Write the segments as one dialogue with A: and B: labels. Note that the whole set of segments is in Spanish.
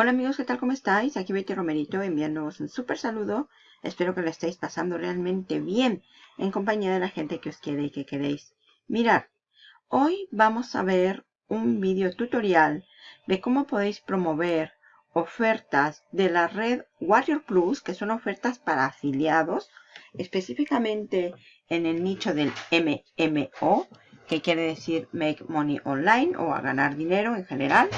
A: Hola amigos, ¿qué tal? ¿Cómo estáis? Aquí Betty Romerito enviándoos un súper saludo. Espero que lo estéis pasando realmente bien en compañía de la gente que os quiere y que queréis. Mirar, hoy vamos a ver un video tutorial de cómo podéis promover ofertas de la red Warrior Plus, que son ofertas para afiliados, específicamente en el nicho del MMO, que quiere decir Make Money Online o a ganar dinero en general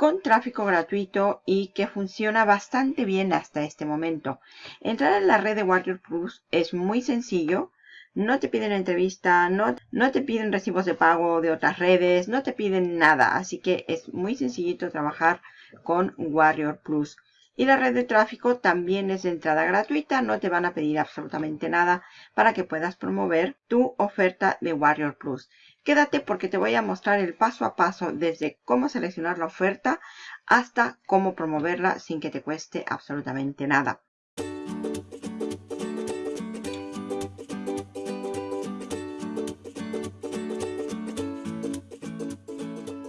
A: con tráfico gratuito y que funciona bastante bien hasta este momento. Entrar en la red de Warrior Plus es muy sencillo. No te piden entrevista, no, no te piden recibos de pago de otras redes, no te piden nada. Así que es muy sencillito trabajar con Warrior Plus. Y la red de tráfico también es de entrada gratuita, no te van a pedir absolutamente nada para que puedas promover tu oferta de Warrior Plus. Quédate porque te voy a mostrar el paso a paso desde cómo seleccionar la oferta hasta cómo promoverla sin que te cueste absolutamente nada.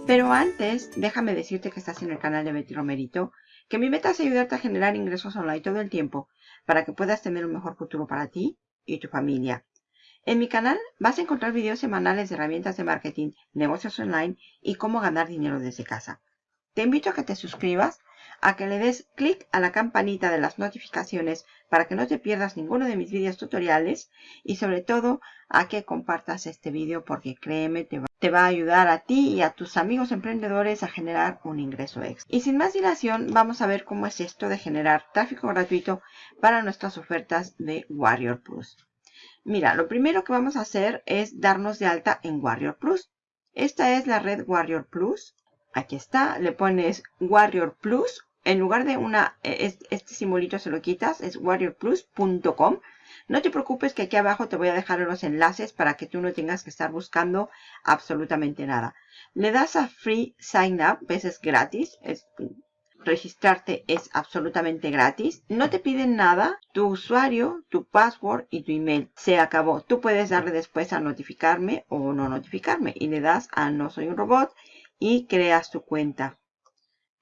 A: Pero antes, déjame decirte que estás en el canal de Betty Romerito que mi meta es ayudarte a generar ingresos online todo el tiempo para que puedas tener un mejor futuro para ti y tu familia. En mi canal vas a encontrar videos semanales de herramientas de marketing, negocios online y cómo ganar dinero desde casa. Te invito a que te suscribas, a que le des clic a la campanita de las notificaciones para que no te pierdas ninguno de mis videos tutoriales y sobre todo a que compartas este video porque créeme, te va te va a ayudar a ti y a tus amigos emprendedores a generar un ingreso extra. Y sin más dilación, vamos a ver cómo es esto de generar tráfico gratuito para nuestras ofertas de Warrior Plus. Mira, lo primero que vamos a hacer es darnos de alta en Warrior Plus. Esta es la red Warrior Plus. Aquí está, le pones Warrior Plus. En lugar de una, e, este simbolito se lo quitas, es warriorplus.com. No te preocupes que aquí abajo te voy a dejar los enlaces para que tú no tengas que estar buscando absolutamente nada. Le das a Free Sign Up, ves es gratis, es, registrarte es absolutamente gratis. No te piden nada, tu usuario, tu password y tu email. Se acabó. Tú puedes darle después a notificarme o no notificarme y le das a no soy un robot y creas tu cuenta.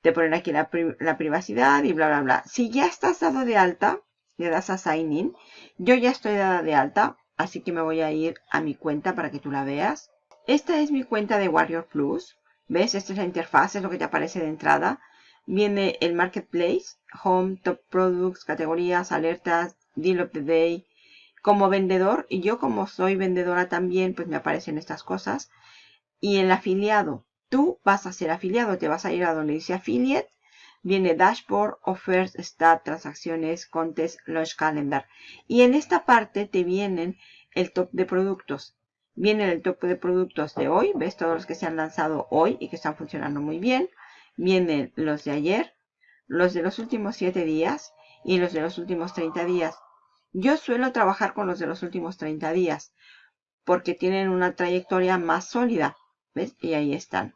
A: Te ponen aquí la, privacidad y bla bla bla. Si ya estás dado de alta, le das a Sign In. Yo ya estoy dada de alta, así que me voy a ir a mi cuenta para que tú la veas. Esta es mi cuenta de Warrior Plus. ¿Ves? Esta es la interfaz, es lo que te aparece de entrada. Viene el Marketplace, Home, Top Products, categorías, alertas, Deal of the Day. Como vendedor, y yo como soy vendedora también, pues me aparecen estas cosas. Y el afiliado, tú vas a ser afiliado, te vas a ir a donde dice Affiliate viene Dashboard, Offers, Stat, Transacciones, Contest, Launch Calendar. Y en esta parte te vienen el top de productos. Viene el top de productos de hoy. Ves todos los que se han lanzado hoy y que están funcionando muy bien. Vienen los de ayer, los de los últimos 7 días y los de los últimos 30 días. Yo suelo trabajar con los de los últimos 30 días porque tienen una trayectoria más sólida. ¿Ves? Y ahí están.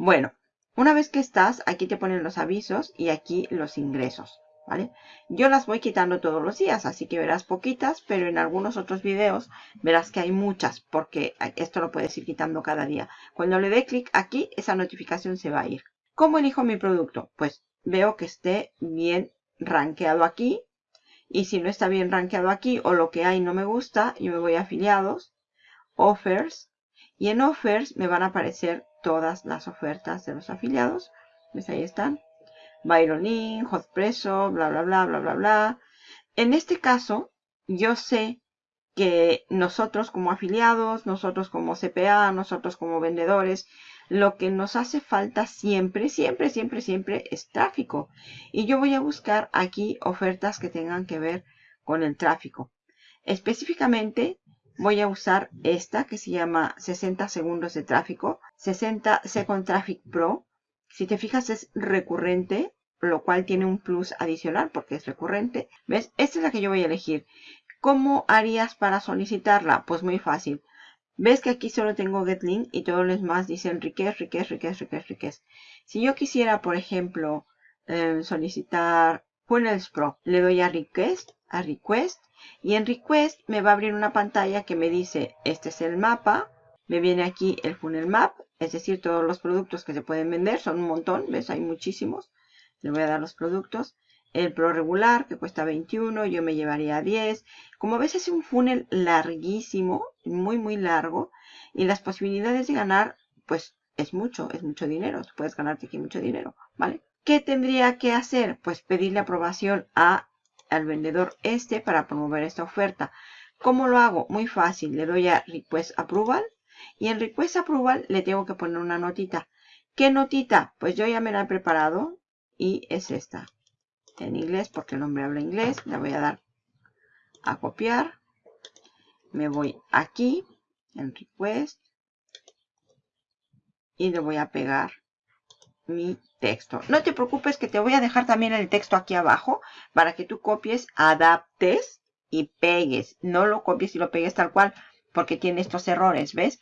A: Bueno, una vez que estás, aquí te ponen los avisos y aquí los ingresos, ¿vale? Yo las voy quitando todos los días, así que verás poquitas, pero en algunos otros videos verás que hay muchas, porque esto lo puedes ir quitando cada día. Cuando le dé clic aquí, esa notificación se va a ir. ¿Cómo elijo mi producto? Pues veo que esté bien rankeado aquí. Y si no está bien rankeado aquí o lo que hay no me gusta, yo me voy a afiliados, offers. Y en offers me van a aparecer todas las ofertas de los afiliados. ¿Ves? Ahí están. Byron Link, Hotpresso, bla, bla, bla, bla, bla, bla. En este caso, yo sé que nosotros como afiliados, nosotros como CPA, nosotros como vendedores, lo que nos hace falta siempre, siempre, siempre, siempre es tráfico. Y yo voy a buscar aquí ofertas que tengan que ver con el tráfico. Específicamente, voy a usar esta que se llama 60 segundos de tráfico, 60 Second Traffic Pro. Si te fijas es recurrente, lo cual tiene un plus adicional porque es recurrente. ¿Ves? Esta es la que yo voy a elegir. ¿Cómo harías para solicitarla? Pues muy fácil. ¿Ves que aquí solo tengo get link y todos los demás dicen request, request, request, request, request? Si yo quisiera, por ejemplo, eh, solicitar Funnels Pro, le doy a request, a request y en Request me va a abrir una pantalla que me dice, este es el mapa. Me viene aquí el Funnel Map, es decir, todos los productos que se pueden vender. Son un montón, ¿ves? Hay muchísimos. Le voy a dar los productos. El Pro regular, que cuesta 21, yo me llevaría 10. Como ves, es un funnel larguísimo, muy, muy largo. Y las posibilidades de ganar, pues, es mucho, es mucho dinero. puedes ganarte aquí mucho dinero, ¿vale? ¿Qué tendría que hacer? Pues pedirle aprobación a, al vendedor este para promover esta oferta. ¿Cómo lo hago? Muy fácil. Le doy a Request Approval. Y en Request Approval le tengo que poner una notita. ¿Qué notita? Pues yo ya me la he preparado y es esta. En inglés, porque el hombre habla inglés. Le voy a dar a copiar. Me voy aquí, en Request. Y le voy a pegar mi texto. No te preocupes que te voy a dejar también el texto aquí abajo para que tú copies, adaptes y pegues. No lo copies y lo pegues tal cual porque tiene estos errores, ¿ves?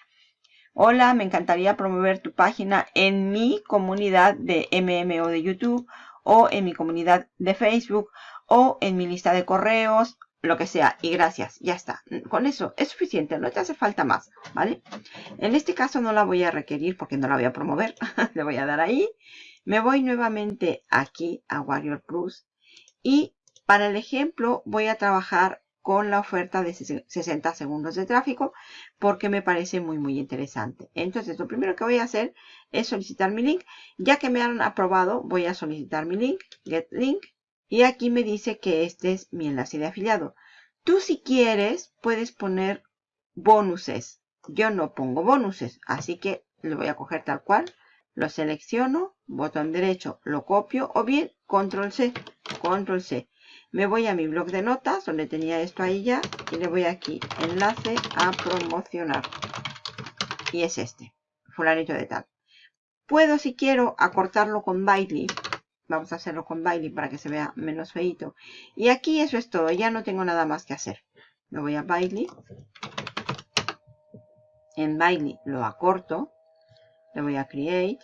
A: Hola, me encantaría promover tu página en mi comunidad de MMO de YouTube o en mi comunidad de Facebook o en mi lista de correos, lo que sea. Y gracias, ya está. Con eso es suficiente, no te hace falta más, ¿vale? En este caso no la voy a requerir porque no la voy a promover. Le voy a dar ahí. Me voy nuevamente aquí a Warrior Plus y para el ejemplo voy a trabajar con la oferta de 60 segundos de tráfico porque me parece muy muy interesante. Entonces lo primero que voy a hacer es solicitar mi link. Ya que me han aprobado voy a solicitar mi link, get link. Y aquí me dice que este es mi enlace de afiliado. Tú si quieres puedes poner bonuses. Yo no pongo bonuses, así que lo voy a coger tal cual. Lo selecciono, botón derecho, lo copio o bien control C, control C. Me voy a mi blog de notas, donde tenía esto ahí ya, y le voy aquí, enlace a promocionar. Y es este, fulanito de tal. Puedo, si quiero, acortarlo con Bitly. Vamos a hacerlo con Bitly para que se vea menos feito. Y aquí eso es todo, ya no tengo nada más que hacer. Me voy a Bitly. En Bitly lo acorto. Le voy a Create.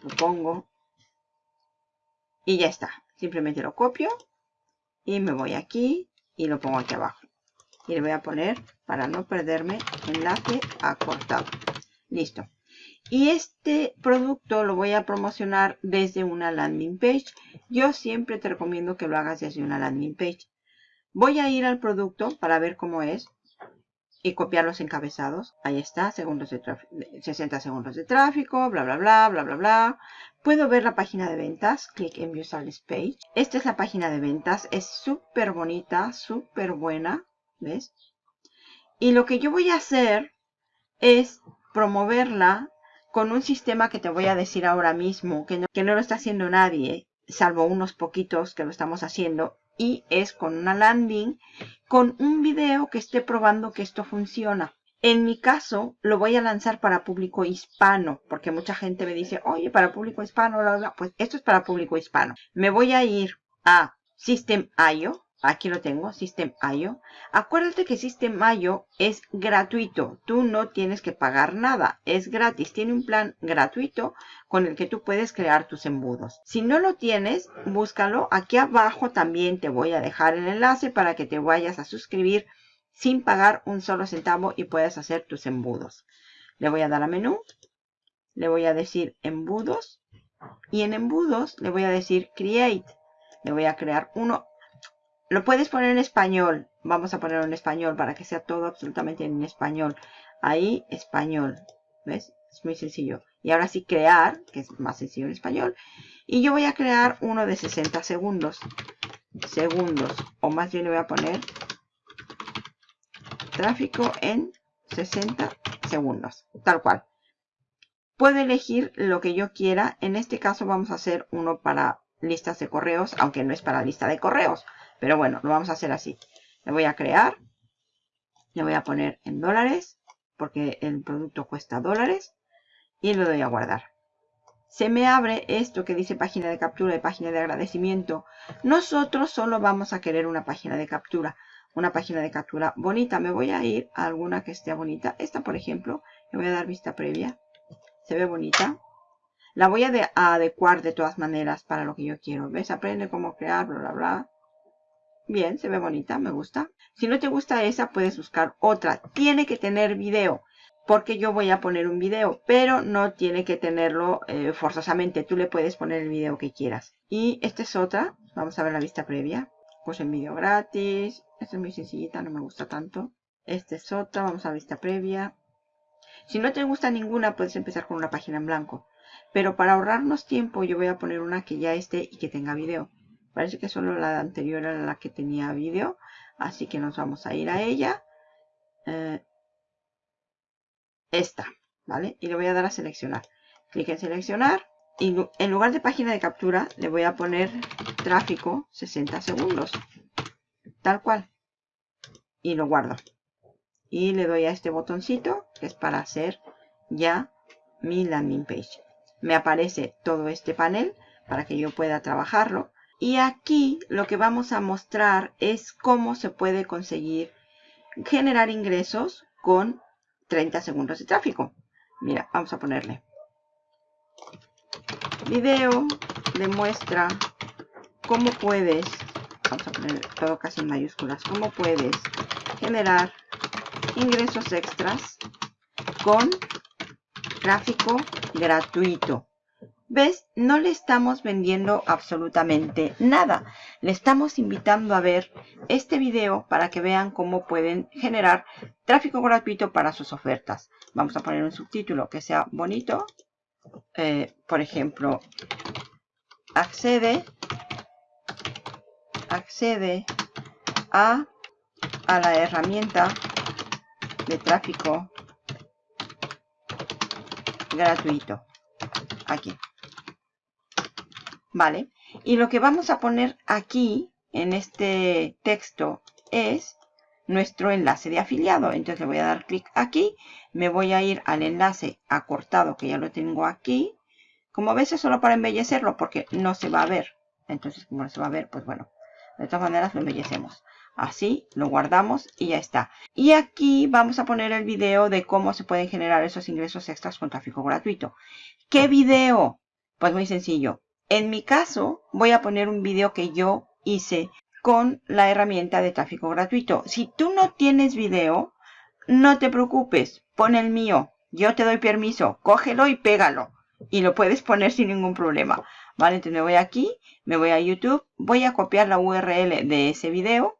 A: Lo pongo. Y ya está. Simplemente lo copio y me voy aquí y lo pongo aquí abajo. Y le voy a poner, para no perderme, enlace acortado. Listo. Y este producto lo voy a promocionar desde una landing page. Yo siempre te recomiendo que lo hagas desde una landing page. Voy a ir al producto para ver cómo es y copiar los encabezados. Ahí está, segundos de 60 segundos de tráfico, bla, bla, bla, bla, bla, bla. Puedo ver la página de ventas, clic en View Sales Page. Esta es la página de ventas, es súper bonita, súper buena, ¿ves? Y lo que yo voy a hacer es promoverla con un sistema que te voy a decir ahora mismo, que no, que no lo está haciendo nadie, salvo unos poquitos que lo estamos haciendo, y es con una landing con un video que esté probando que esto funciona. En mi caso, lo voy a lanzar para público hispano, porque mucha gente me dice, oye, para público hispano, pues esto es para público hispano. Me voy a ir a System.io, Aquí lo tengo, System.io. Acuérdate que System.io es gratuito. Tú no tienes que pagar nada. Es gratis. Tiene un plan gratuito con el que tú puedes crear tus embudos. Si no lo tienes, búscalo. Aquí abajo también te voy a dejar el enlace para que te vayas a suscribir sin pagar un solo centavo y puedas hacer tus embudos. Le voy a dar a menú. Le voy a decir embudos. Y en embudos le voy a decir create. Le voy a crear uno lo puedes poner en español. Vamos a ponerlo en español para que sea todo absolutamente en español. Ahí, español. ¿Ves? Es muy sencillo. Y ahora sí, crear, que es más sencillo en español. Y yo voy a crear uno de 60 segundos. Segundos. O más bien le voy a poner tráfico en 60 segundos. Tal cual. Puedo elegir lo que yo quiera. En este caso vamos a hacer uno para listas de correos, aunque no es para lista de correos. Pero bueno, lo vamos a hacer así. Le voy a crear. Le voy a poner en dólares. Porque el producto cuesta dólares. Y lo doy a guardar. Se me abre esto que dice página de captura y página de agradecimiento. Nosotros solo vamos a querer una página de captura. Una página de captura bonita. Me voy a ir a alguna que esté bonita. Esta, por ejemplo. Le voy a dar vista previa. Se ve bonita. La voy a, a adecuar de todas maneras para lo que yo quiero. ¿Ves? Aprende cómo crear, bla, bla, bla. Bien, se ve bonita, me gusta. Si no te gusta esa, puedes buscar otra. Tiene que tener video. porque yo voy a poner un video, pero no tiene que tenerlo eh, forzosamente. Tú le puedes poner el video que quieras. Y esta es otra. Vamos a ver la vista previa. Pues en vídeo gratis. Esta es muy sencillita, no me gusta tanto. Esta es otra, vamos a vista previa. Si no te gusta ninguna, puedes empezar con una página en blanco. Pero para ahorrarnos tiempo, yo voy a poner una que ya esté y que tenga video. Parece que solo la anterior era la que tenía video. Así que nos vamos a ir a ella. Eh, esta, ¿vale? Y le voy a dar a seleccionar. Clic en seleccionar. Y en lugar de página de captura, le voy a poner tráfico 60 segundos. Tal cual. Y lo guardo. Y le doy a este botoncito, que es para hacer ya mi landing page. Me aparece todo este panel para que yo pueda trabajarlo. Y aquí lo que vamos a mostrar es cómo se puede conseguir generar ingresos con 30 segundos de tráfico. Mira, vamos a ponerle. Video demuestra cómo puedes, vamos a poner todo casi en mayúsculas, cómo puedes generar ingresos extras con tráfico gratuito. ¿Ves? No le estamos vendiendo absolutamente nada. Le estamos invitando a ver este video para que vean cómo pueden generar tráfico gratuito para sus ofertas. Vamos a poner un subtítulo que sea bonito. Eh, por ejemplo, accede, accede a, a la herramienta de tráfico gratuito. Aquí. ¿Vale? Y lo que vamos a poner aquí, en este texto, es nuestro enlace de afiliado. Entonces le voy a dar clic aquí, me voy a ir al enlace acortado que ya lo tengo aquí. Como ves es solo para embellecerlo porque no se va a ver. Entonces como no se va a ver, pues bueno, de todas maneras lo embellecemos. Así, lo guardamos y ya está. Y aquí vamos a poner el video de cómo se pueden generar esos ingresos extras con tráfico gratuito. ¿Qué video? Pues muy sencillo. En mi caso, voy a poner un video que yo hice con la herramienta de tráfico gratuito. Si tú no tienes video, no te preocupes, pon el mío. Yo te doy permiso, cógelo y pégalo. Y lo puedes poner sin ningún problema. Vale, entonces me voy aquí, me voy a YouTube, voy a copiar la URL de ese video,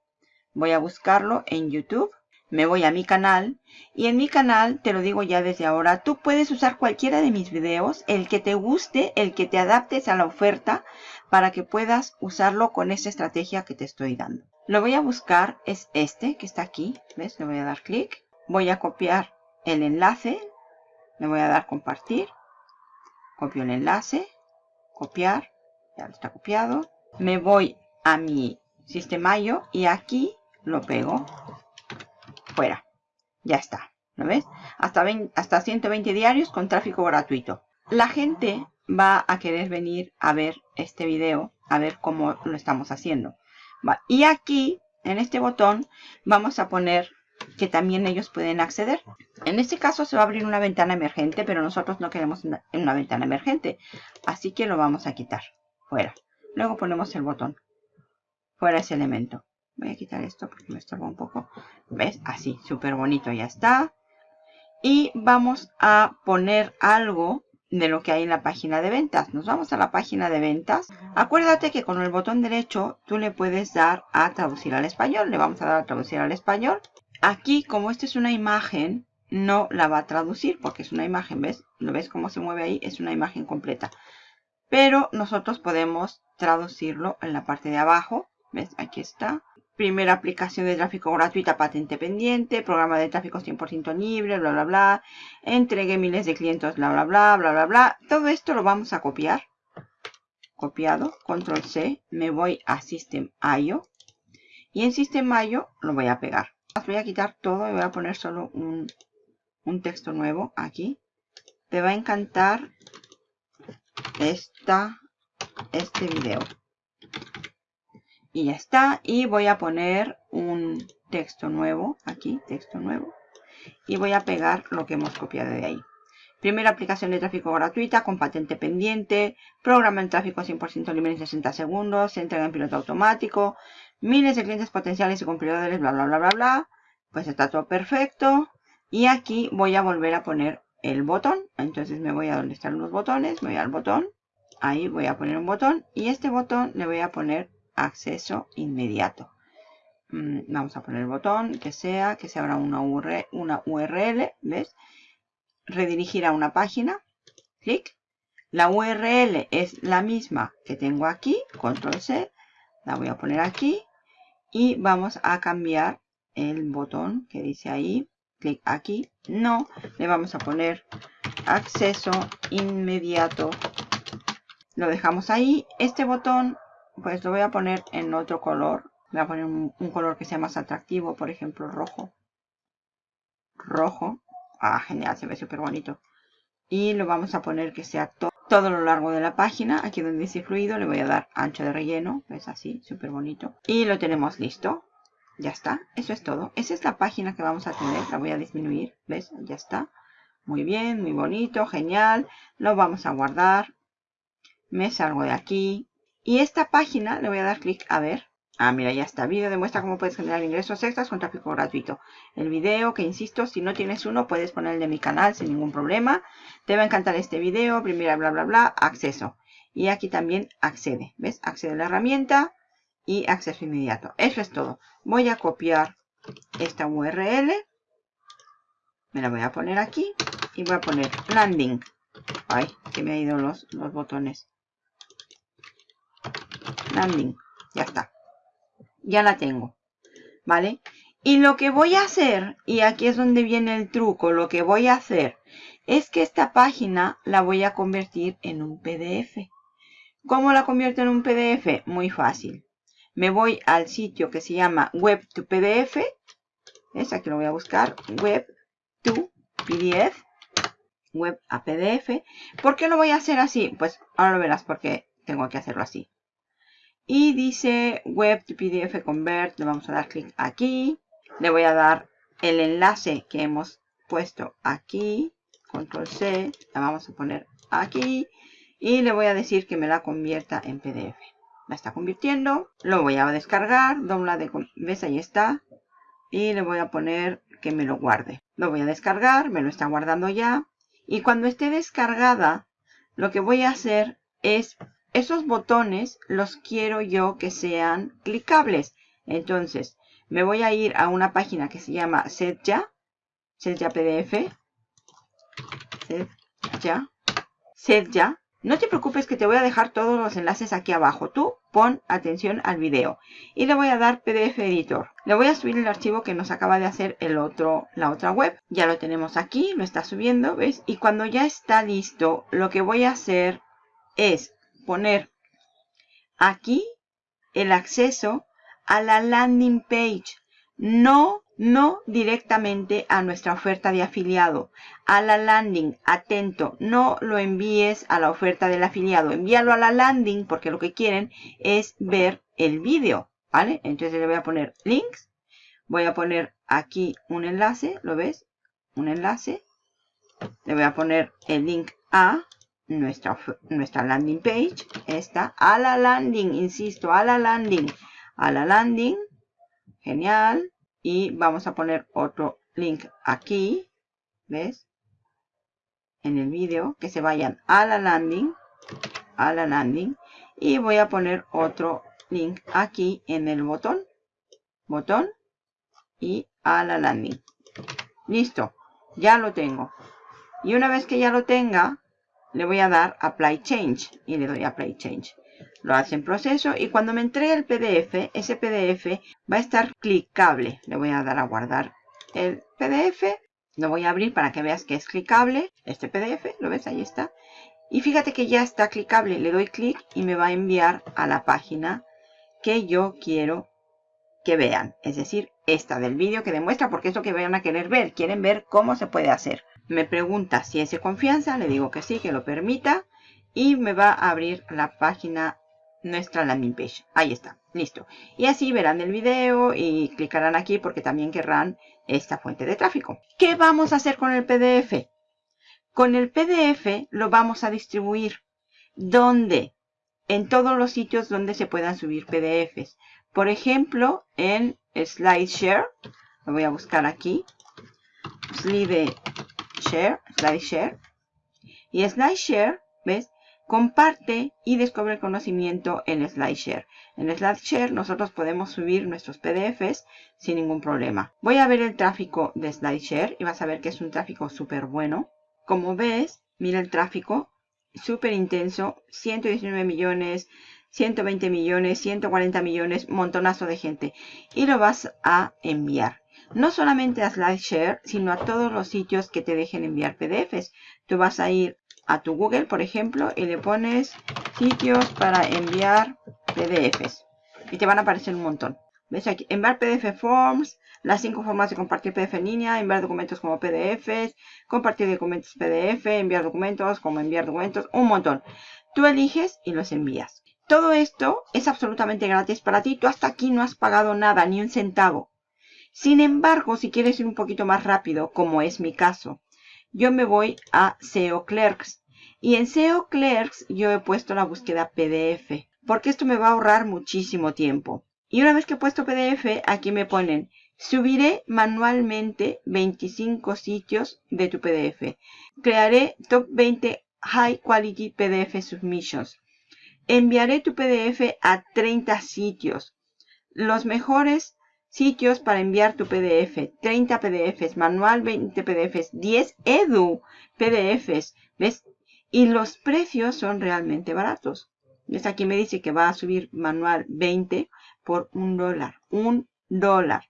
A: voy a buscarlo en YouTube me voy a mi canal y en mi canal, te lo digo ya desde ahora, tú puedes usar cualquiera de mis videos, el que te guste, el que te adaptes a la oferta para que puedas usarlo con esa estrategia que te estoy dando. Lo voy a buscar, es este que está aquí, ¿ves? Le voy a dar clic, voy a copiar el enlace, le voy a dar compartir, copio el enlace, copiar, ya está copiado, me voy a mi sistema.io y aquí lo pego fuera. Ya está. ¿Lo ves? Hasta, hasta 120 diarios con tráfico gratuito. La gente va a querer venir a ver este video, a ver cómo lo estamos haciendo. Y aquí, en este botón, vamos a poner que también ellos pueden acceder. En este caso se va a abrir una ventana emergente, pero nosotros no queremos una ventana emergente. Así que lo vamos a quitar. Fuera. Luego ponemos el botón. Fuera ese elemento. Voy a quitar esto porque me estorba un poco. ¿Ves? Así, súper bonito, ya está. Y vamos a poner algo de lo que hay en la página de ventas. Nos vamos a la página de ventas. Acuérdate que con el botón derecho tú le puedes dar a traducir al español. Le vamos a dar a traducir al español. Aquí, como esta es una imagen, no la va a traducir porque es una imagen, ¿ves? ¿Lo ves cómo se mueve ahí? Es una imagen completa. Pero nosotros podemos traducirlo en la parte de abajo. ¿Ves? Aquí está primera aplicación de tráfico gratuita patente pendiente, programa de tráfico 100% libre, bla, bla, bla, entregué miles de clientes, bla, bla, bla, bla, bla, bla. Todo esto lo vamos a copiar. Copiado, control C, me voy a System.io y en System.io lo voy a pegar. Voy a quitar todo y voy a poner solo un, un texto nuevo aquí. Te va a encantar esta, este video y ya está. Y voy a poner un texto nuevo, aquí, texto nuevo. Y voy a pegar lo que hemos copiado de ahí. Primera aplicación de tráfico gratuita con patente pendiente. Programa en tráfico 100% libre en 60 segundos. Se entrega en piloto automático. Miles de clientes potenciales y cumplidores, bla, bla, bla, bla, bla. Pues está todo perfecto. Y aquí voy a volver a poner el botón. Entonces me voy a donde están los botones, me voy al botón. Ahí voy a poner un botón y este botón le voy a poner acceso inmediato. Mm, vamos a poner el botón que sea, que se abra una URL, una URL, ¿ves? Redirigir a una página, clic. La URL es la misma que tengo aquí, control C, la voy a poner aquí y vamos a cambiar el botón que dice ahí, clic aquí, no, le vamos a poner acceso inmediato, lo dejamos ahí, este botón pues lo voy a poner en otro color, voy a poner un, color que sea más atractivo, por ejemplo rojo, rojo, ah genial, se ve súper bonito, y lo vamos a poner que sea todo lo largo de la página. Aquí donde dice fluido le voy a dar ancho de relleno. Es así, súper bonito. Y lo tenemos listo. Ya está, eso es todo. Esa es la página que vamos a tener. La voy a disminuir, ¿ves? Ya está. Muy bien, muy bonito, genial. Lo vamos a guardar. Me salgo de aquí. Y esta página le voy a dar clic a ver. Ah, mira, ya está. Video demuestra cómo puedes generar ingresos extras con tráfico gratuito. El video, que insisto, si no tienes uno, puedes poner el de mi canal sin ningún problema. Te va a encantar este video. Primera, bla, bla, bla. Acceso. Y aquí también accede. ¿Ves? Accede a la herramienta y acceso inmediato. Eso es todo. Voy a copiar esta URL. Me la voy a poner aquí. Y voy a poner landing. Ay, que me han ido los, los botones. Landing. Ya está. Ya la tengo. ¿Vale? Y lo que voy a hacer, y aquí es donde viene el truco, lo que voy a hacer es que esta página la voy a convertir en un PDF. ¿Cómo la convierto en un PDF? Muy fácil me voy al sitio que se llama Web to PDF. Es aquí lo voy a buscar. Web to PDF. Web a PDF. ¿Por qué lo voy a hacer así? Pues ahora lo verás porque tengo que hacerlo así. Y dice Web to PDF Convert. Le vamos a dar clic aquí. Le voy a dar el enlace que hemos puesto aquí. Control C. La vamos a poner aquí. Y le voy a decir que me la convierta en PDF la está convirtiendo. Lo voy a descargar, dobla de... ¿Ves? Ahí está. Y le voy a poner que me lo guarde. Lo voy a descargar, me lo está guardando ya. Y cuando esté descargada, lo que voy a hacer es... Esos botones los quiero yo que sean clicables. Entonces, me voy a ir a una página que se llama SetYa. SetYa PDF. SetYa. SetYa. No te preocupes que te voy a dejar todos los enlaces aquí abajo. Tú pon atención al video. Y le voy a dar PDF Editor. Le voy a subir el archivo que nos acaba de hacer el otro, la otra web. Ya lo tenemos aquí, lo está subiendo, ¿ves? Y cuando ya está listo, lo que voy a hacer es poner aquí el acceso a la landing page. No no directamente a nuestra oferta de afiliado, a la landing, atento, no lo envíes a la oferta del afiliado, envíalo a la landing porque lo que quieren es ver el vídeo, ¿vale? Entonces le voy a poner links, voy a poner aquí un enlace, ¿lo ves? Un enlace, le voy a poner el link a nuestra, nuestra landing page, esta, a la landing, insisto, a la landing, a la landing, genial, y vamos a poner otro link aquí, ¿ves? En el vídeo, que se vayan a la landing, a la landing, y voy a poner otro link aquí en el botón, botón, y a la landing. Listo, ya lo tengo. Y una vez que ya lo tenga, le voy a dar Apply Change, y le doy Apply Change lo hace en proceso y cuando me entregue el PDF, ese PDF va a estar clicable. Le voy a dar a guardar el PDF, lo voy a abrir para que veas que es clicable. Este PDF, ¿lo ves? Ahí está. Y fíjate que ya está clicable. Le doy clic y me va a enviar a la página que yo quiero que vean. Es decir, esta del vídeo que demuestra porque es lo que van a querer ver. Quieren ver cómo se puede hacer. Me pregunta si es de confianza. Le digo que sí, que lo permita. Y me va a abrir la página nuestra landing page. Ahí está, listo. Y así verán el video y clicarán aquí porque también querrán esta fuente de tráfico. ¿Qué vamos a hacer con el PDF? Con el PDF lo vamos a distribuir. ¿Dónde? En todos los sitios donde se puedan subir PDFs. Por ejemplo, en SlideShare. Lo voy a buscar aquí. slide share, slide share. Y slide share, ¿ves? Comparte y descubre el conocimiento en SlideShare. En SlideShare nosotros podemos subir nuestros PDFs sin ningún problema. Voy a ver el tráfico de SlideShare y vas a ver que es un tráfico súper bueno. Como ves, mira el tráfico, súper intenso, 119 millones, 120 millones, 140 millones, montonazo de gente. Y lo vas a enviar. No solamente a SlideShare, sino a todos los sitios que te dejen enviar PDFs. Tú vas a ir a tu Google, por ejemplo, y le pones sitios para enviar PDFs. Y te van a aparecer un montón. ¿Ves aquí? Enviar PDF Forms, las cinco formas de compartir PDF en línea, enviar documentos como PDFs, compartir documentos PDF, enviar documentos como enviar documentos, un montón. Tú eliges y los envías. Todo esto es absolutamente gratis para ti. Tú hasta aquí no has pagado nada, ni un centavo. Sin embargo, si quieres ir un poquito más rápido, como es mi caso, yo me voy a SEO Clerks. Y en SEO Clerks yo he puesto la búsqueda PDF, porque esto me va a ahorrar muchísimo tiempo. Y una vez que he puesto PDF, aquí me ponen, subiré manualmente 25 sitios de tu PDF. Crearé top 20 High Quality PDF Submissions. Enviaré tu PDF a 30 sitios. Los mejores Sitios para enviar tu PDF. 30 PDFs. Manual 20 PDFs. 10 Edu PDFs. ¿Ves? Y los precios son realmente baratos. ¿Ves? Aquí me dice que va a subir manual 20 por un dólar. Un dólar.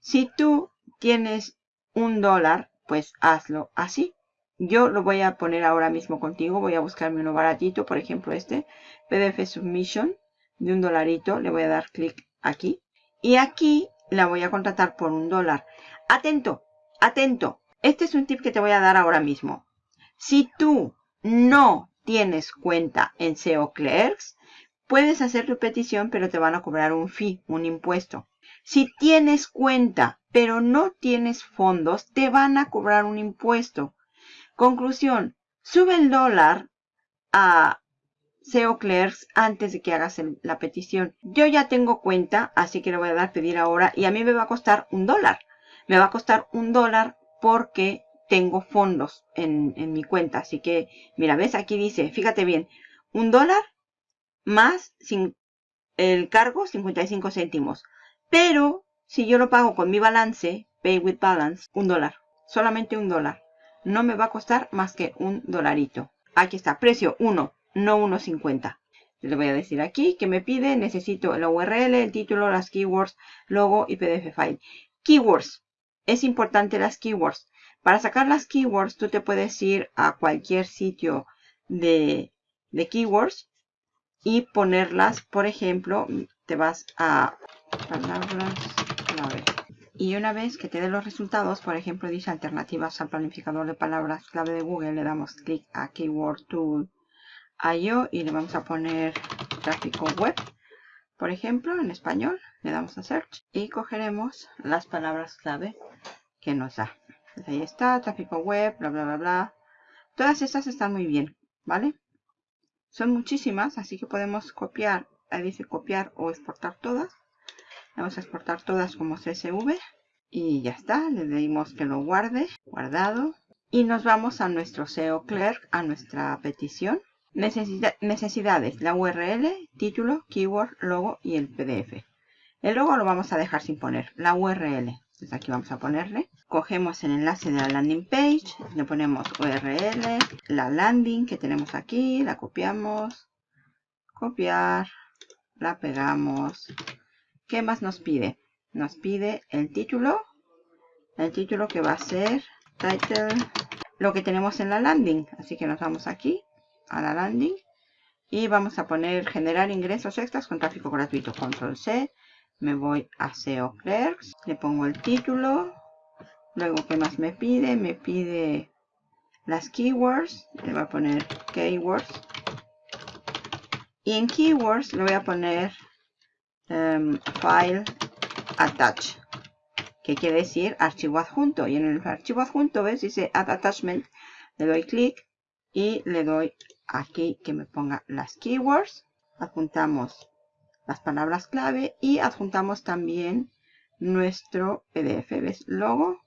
A: Si tú tienes un dólar, pues hazlo así. Yo lo voy a poner ahora mismo contigo. Voy a buscarme uno baratito. Por ejemplo, este. PDF Submission de un dolarito. Le voy a dar clic aquí. Y aquí la voy a contratar por un dólar. Atento, atento. Este es un tip que te voy a dar ahora mismo. Si tú no tienes cuenta en SEO Clerks, puedes hacer tu petición, pero te van a cobrar un fee, un impuesto. Si tienes cuenta, pero no tienes fondos, te van a cobrar un impuesto. Conclusión, sube el dólar a SEO Clerks antes de que hagas la petición. Yo ya tengo cuenta, así que le voy a dar pedir ahora y a mí me va a costar un dólar. Me va a costar un dólar porque tengo fondos en, mi cuenta. Así que, mira, ves, aquí dice, fíjate bien, un dólar más sin el cargo 55 céntimos. Pero si yo lo pago con mi balance, Pay with Balance, un dólar. Solamente un dólar. No me va a costar más que un dolarito. Aquí está, precio 1 no 1.50. Le voy a decir aquí que me pide, necesito la URL, el título, las keywords, logo y PDF file. Keywords. Es importante las keywords. Para sacar las keywords, tú te puedes ir a cualquier sitio de, de keywords y ponerlas, por ejemplo, te vas a palabras clave. Y una vez que te dé los resultados, por ejemplo, dice alternativas al planificador de palabras clave de Google, le damos clic a Keyword Tool IO y le vamos a poner tráfico web, por ejemplo, en español. Le damos a search y cogeremos las palabras clave que nos da. Pues ahí está, tráfico web, bla, bla, bla, bla. Todas estas están muy bien, ¿vale? Son muchísimas, así que podemos copiar, ahí dice copiar o exportar todas. Vamos a exportar todas como CSV y ya está. Le decimos que lo guarde, guardado. Y nos vamos a nuestro SEO Clerk, a nuestra petición necesidades, la URL, título, keyword, logo y el PDF. El logo lo vamos a dejar sin poner, la URL. Entonces aquí vamos a ponerle. Cogemos el enlace de la landing page, le ponemos URL, la landing que tenemos aquí, la copiamos, copiar, la pegamos. ¿Qué más nos pide? Nos pide el título, el título que va a ser title, lo que tenemos en la landing. Así que nos vamos aquí, a la landing. Y vamos a poner generar ingresos extras con tráfico gratuito. Control C, me voy a SEO Clerks, le pongo el título, luego ¿qué más me pide? Me pide las keywords, le voy a poner keywords. Y en keywords le voy a poner em, file attach que quiere decir archivo adjunto. Y en el archivo adjunto ves dice add attachment le doy clic y le doy aquí que me ponga las keywords. Adjuntamos las palabras clave y adjuntamos también nuestro PDF. ¿Ves? Logo,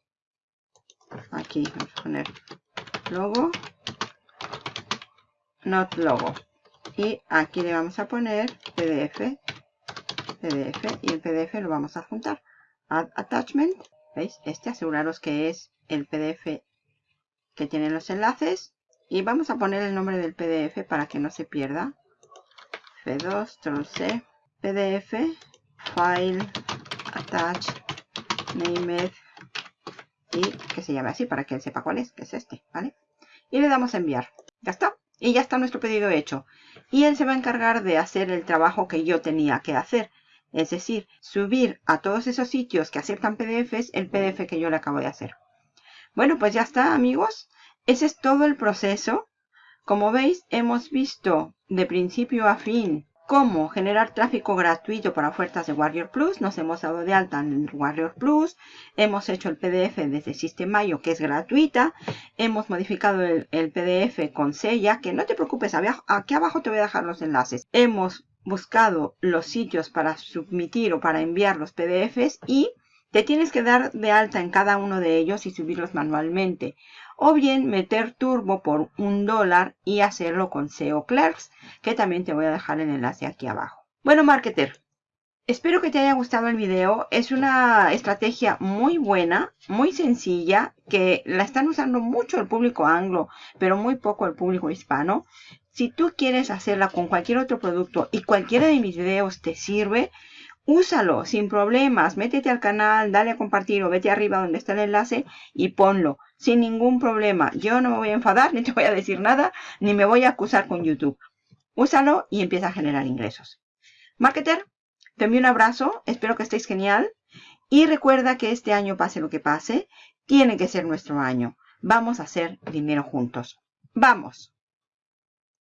A: aquí vamos a poner logo, not logo. Y aquí le vamos a poner PDF, PDF y el PDF lo vamos a juntar. Add attachment, ¿veis? Este aseguraros que es el PDF que tiene los enlaces. Y vamos a poner el nombre del PDF para que no se pierda. F2, C, PDF, File, Attach, Named y que se llame así para que él sepa cuál es, que es este, ¿vale? Y le damos a enviar. Ya está. Y ya está nuestro pedido hecho. Y él se va a encargar de hacer el trabajo que yo tenía que hacer. Es decir, subir a todos esos sitios que aceptan PDFs el PDF que yo le acabo de hacer. Bueno, pues ya está, amigos. Ese es todo el proceso. Como veis, hemos visto de principio a fin cómo generar tráfico gratuito para ofertas de Warrior Plus. Nos hemos dado de alta en Warrior Plus. Hemos hecho el PDF desde System.io, que es gratuita. Hemos modificado el, PDF con Sella, que no te preocupes, aquí abajo te voy a dejar los enlaces. Hemos buscado los sitios para submitir o para enviar los PDFs y te tienes que dar de alta en cada uno de ellos y subirlos manualmente. O bien meter turbo por un dólar y hacerlo con SEO Clerks, que también te voy a dejar el enlace aquí abajo. Bueno, marketer, espero que te haya gustado el video. Es una estrategia muy buena, muy sencilla, que la están usando mucho el público anglo, pero muy poco el público hispano. Si tú quieres hacerla con cualquier otro producto y cualquiera de mis videos te sirve, Úsalo sin problemas. Métete al canal, dale a compartir o vete arriba donde está el enlace y ponlo sin ningún problema. Yo no me voy a enfadar, ni te voy a decir nada, ni me voy a acusar con YouTube. Úsalo y empieza a generar ingresos. Marketer, te envío un abrazo. Espero que estéis genial. Y recuerda que este año, pase lo que pase, tiene que ser nuestro año. Vamos a hacer dinero juntos. ¡Vamos!